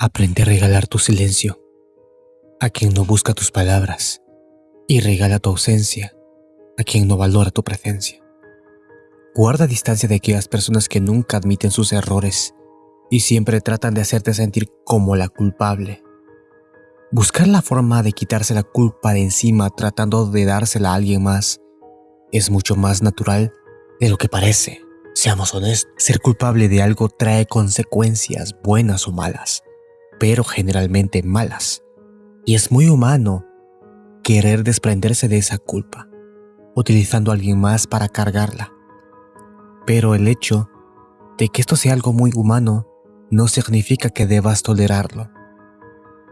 Aprende a regalar tu silencio a quien no busca tus palabras y regala tu ausencia a quien no valora tu presencia. Guarda distancia de aquellas personas que nunca admiten sus errores y siempre tratan de hacerte sentir como la culpable. Buscar la forma de quitarse la culpa de encima tratando de dársela a alguien más es mucho más natural de lo que parece. Seamos honestos, ser culpable de algo trae consecuencias buenas o malas pero generalmente malas. Y es muy humano querer desprenderse de esa culpa, utilizando a alguien más para cargarla. Pero el hecho de que esto sea algo muy humano no significa que debas tolerarlo.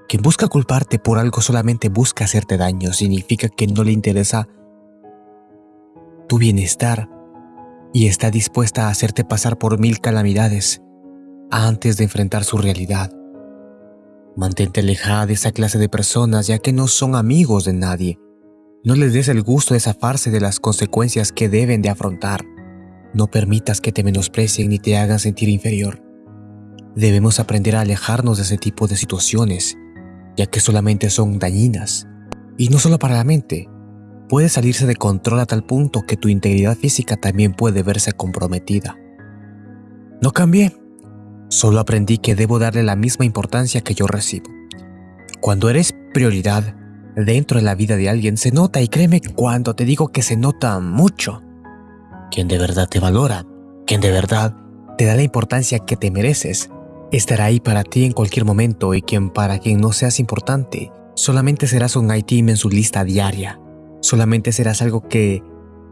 Quien busca culparte por algo solamente busca hacerte daño, significa que no le interesa tu bienestar y está dispuesta a hacerte pasar por mil calamidades antes de enfrentar su realidad. Mantente alejada de esa clase de personas ya que no son amigos de nadie. No les des el gusto de zafarse de las consecuencias que deben de afrontar. No permitas que te menosprecien ni te hagan sentir inferior. Debemos aprender a alejarnos de ese tipo de situaciones, ya que solamente son dañinas. Y no solo para la mente, puede salirse de control a tal punto que tu integridad física también puede verse comprometida. No cambié, Solo aprendí que debo darle la misma importancia que yo recibo. Cuando eres prioridad dentro de la vida de alguien se nota y créeme cuando te digo que se nota mucho. Quien de verdad te valora, quien de verdad te da la importancia que te mereces, estará ahí para ti en cualquier momento y quien para quien no seas importante, solamente serás un item en su lista diaria. Solamente serás algo que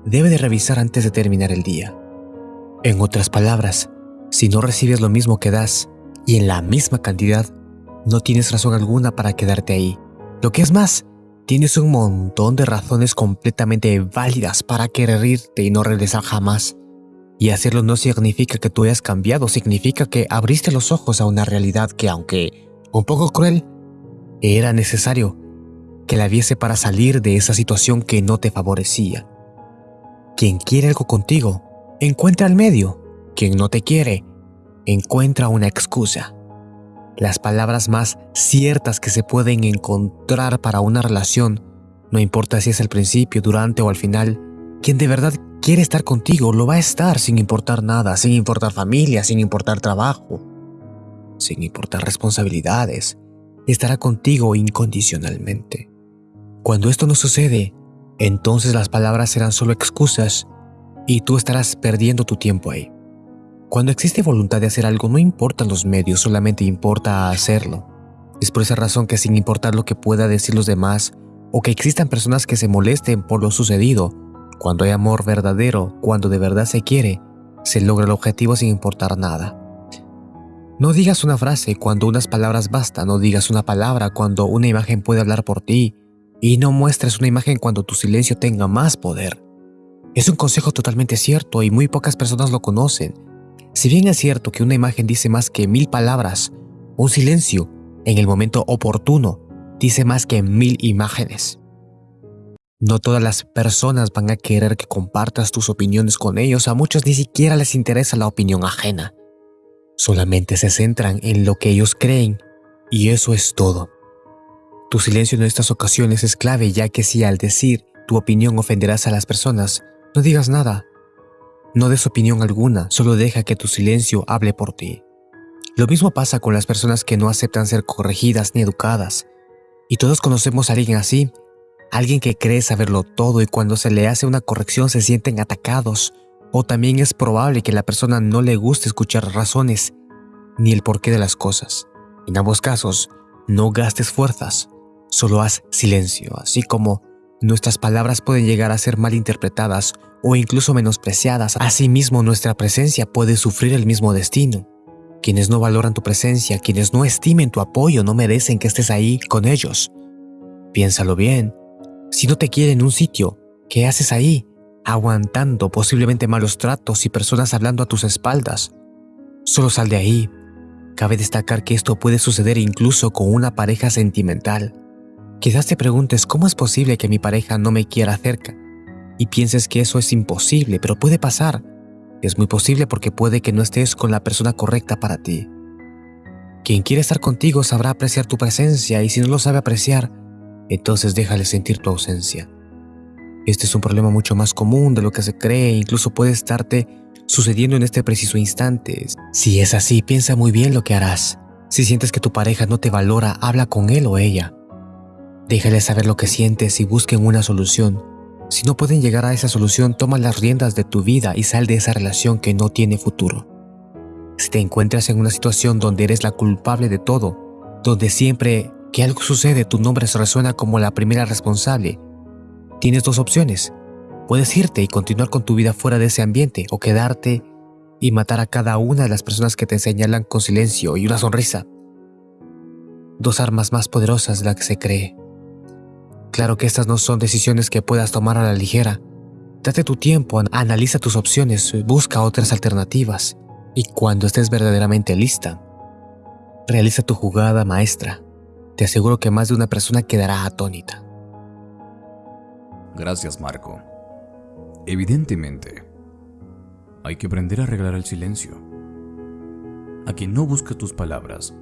debe de revisar antes de terminar el día. En otras palabras, si no recibes lo mismo que das y en la misma cantidad, no tienes razón alguna para quedarte ahí. Lo que es más, tienes un montón de razones completamente válidas para querer irte y no regresar jamás. Y hacerlo no significa que tú hayas cambiado, significa que abriste los ojos a una realidad que, aunque un poco cruel, era necesario que la viese para salir de esa situación que no te favorecía. Quien quiere algo contigo, encuentra el medio. Quien no te quiere, encuentra una excusa. Las palabras más ciertas que se pueden encontrar para una relación, no importa si es al principio, durante o al final, quien de verdad quiere estar contigo lo va a estar sin importar nada, sin importar familia, sin importar trabajo, sin importar responsabilidades. Estará contigo incondicionalmente. Cuando esto no sucede, entonces las palabras serán solo excusas y tú estarás perdiendo tu tiempo ahí. Cuando existe voluntad de hacer algo no importan los medios, solamente importa hacerlo. Es por esa razón que sin importar lo que pueda decir los demás, o que existan personas que se molesten por lo sucedido, cuando hay amor verdadero, cuando de verdad se quiere, se logra el objetivo sin importar nada. No digas una frase cuando unas palabras bastan, no digas una palabra cuando una imagen puede hablar por ti, y no muestres una imagen cuando tu silencio tenga más poder. Es un consejo totalmente cierto y muy pocas personas lo conocen, si bien es cierto que una imagen dice más que mil palabras, un silencio, en el momento oportuno, dice más que mil imágenes. No todas las personas van a querer que compartas tus opiniones con ellos, a muchos ni siquiera les interesa la opinión ajena. Solamente se centran en lo que ellos creen, y eso es todo. Tu silencio en estas ocasiones es clave ya que si al decir tu opinión ofenderás a las personas, no digas nada, no des opinión alguna, solo deja que tu silencio hable por ti. Lo mismo pasa con las personas que no aceptan ser corregidas ni educadas. Y todos conocemos a alguien así, alguien que cree saberlo todo y cuando se le hace una corrección se sienten atacados. O también es probable que la persona no le guste escuchar razones ni el porqué de las cosas. En ambos casos, no gastes fuerzas, solo haz silencio, así como nuestras palabras pueden llegar a ser mal interpretadas o incluso menospreciadas. Asimismo, nuestra presencia puede sufrir el mismo destino. Quienes no valoran tu presencia, quienes no estimen tu apoyo, no merecen que estés ahí con ellos. Piénsalo bien. Si no te quieren en un sitio, ¿qué haces ahí? Aguantando posiblemente malos tratos y personas hablando a tus espaldas. Solo sal de ahí. Cabe destacar que esto puede suceder incluso con una pareja sentimental. Quizás te preguntes cómo es posible que mi pareja no me quiera cerca y pienses que eso es imposible, pero puede pasar. Es muy posible porque puede que no estés con la persona correcta para ti. Quien quiere estar contigo sabrá apreciar tu presencia y si no lo sabe apreciar, entonces déjale sentir tu ausencia. Este es un problema mucho más común de lo que se cree e incluso puede estarte sucediendo en este preciso instante. Si es así, piensa muy bien lo que harás. Si sientes que tu pareja no te valora, habla con él o ella. Déjale saber lo que sientes y busquen una solución. Si no pueden llegar a esa solución, toma las riendas de tu vida y sal de esa relación que no tiene futuro. Si te encuentras en una situación donde eres la culpable de todo, donde siempre que algo sucede tu nombre se resuena como la primera responsable, tienes dos opciones. Puedes irte y continuar con tu vida fuera de ese ambiente o quedarte y matar a cada una de las personas que te señalan con silencio y una sonrisa. Dos armas más poderosas de las que se cree. Claro que estas no son decisiones que puedas tomar a la ligera. Date tu tiempo, analiza tus opciones, busca otras alternativas y cuando estés verdaderamente lista, realiza tu jugada maestra. Te aseguro que más de una persona quedará atónita. Gracias, Marco. Evidentemente, hay que aprender a arreglar el silencio. A quien no busca tus palabras.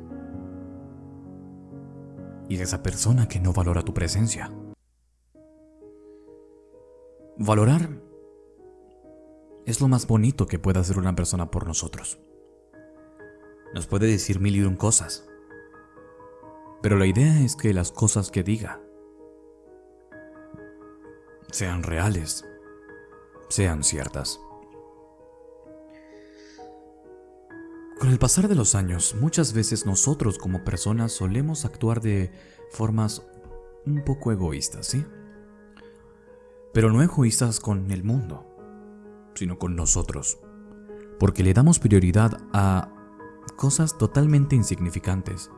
Y a esa persona que no valora tu presencia. Valorar es lo más bonito que puede hacer una persona por nosotros. Nos puede decir mil y un cosas. Pero la idea es que las cosas que diga sean reales, sean ciertas. Con el pasar de los años, muchas veces nosotros como personas solemos actuar de formas un poco egoístas, ¿sí? Pero no egoístas con el mundo, sino con nosotros. Porque le damos prioridad a cosas totalmente insignificantes.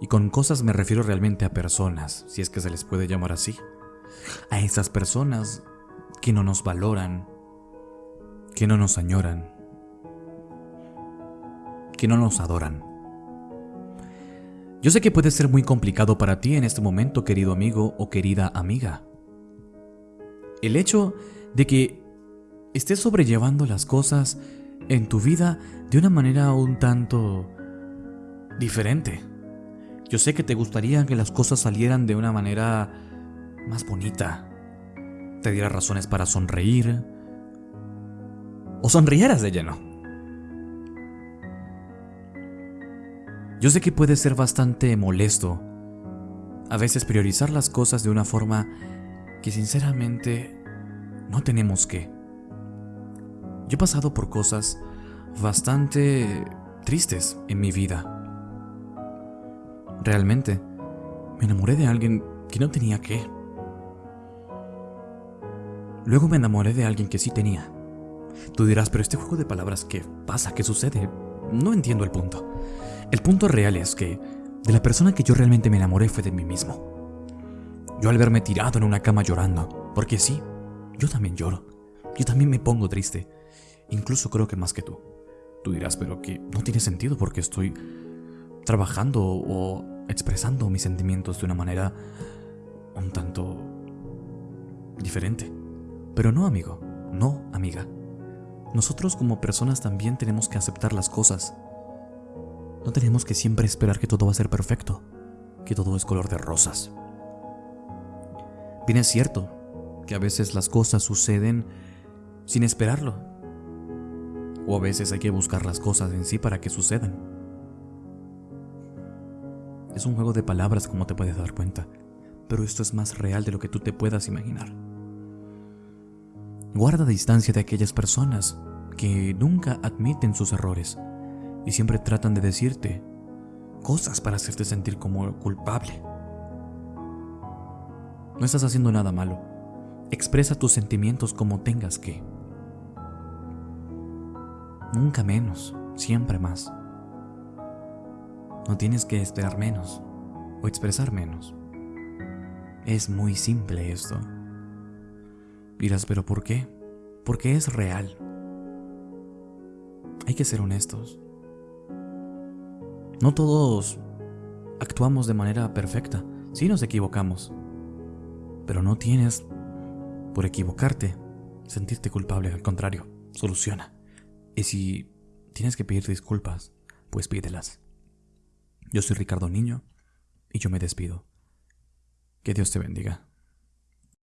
Y con cosas me refiero realmente a personas, si es que se les puede llamar así. A esas personas que no nos valoran, que no nos añoran, que no nos adoran. Yo sé que puede ser muy complicado para ti en este momento, querido amigo o querida amiga. El hecho de que estés sobrellevando las cosas en tu vida de una manera un tanto diferente. Yo sé que te gustaría que las cosas salieran de una manera más bonita. Te diera razones para sonreír. O sonrieras de lleno. Yo sé que puede ser bastante molesto a veces priorizar las cosas de una forma que sinceramente no tenemos que. Yo he pasado por cosas bastante tristes en mi vida. Realmente, me enamoré de alguien que no tenía que. Luego me enamoré de alguien que sí tenía. Tú dirás, pero este juego de palabras, ¿qué pasa? ¿Qué sucede? No entiendo el punto. El punto real es que de la persona que yo realmente me enamoré fue de mí mismo. Yo al verme tirado en una cama llorando, porque sí, yo también lloro. Yo también me pongo triste. Incluso creo que más que tú. Tú dirás, pero que no tiene sentido porque estoy trabajando o expresando mis sentimientos de una manera un tanto diferente. Pero no, amigo, no, amiga. Nosotros como personas también tenemos que aceptar las cosas. No tenemos que siempre esperar que todo va a ser perfecto, que todo es color de rosas. Bien es cierto que a veces las cosas suceden sin esperarlo, o a veces hay que buscar las cosas en sí para que sucedan. Es un juego de palabras como te puedes dar cuenta, pero esto es más real de lo que tú te puedas imaginar. Guarda distancia de aquellas personas que nunca admiten sus errores y siempre tratan de decirte cosas para hacerte sentir como culpable. No estás haciendo nada malo. Expresa tus sentimientos como tengas que. Nunca menos, siempre más. No tienes que esperar menos o expresar menos. Es muy simple esto. Dirás, pero ¿por qué? Porque es real. Hay que ser honestos. No todos actuamos de manera perfecta. Sí nos equivocamos. Pero no tienes, por equivocarte, sentirte culpable. Al contrario, soluciona. Y si tienes que pedir disculpas, pues pídelas. Yo soy Ricardo Niño y yo me despido. Que Dios te bendiga.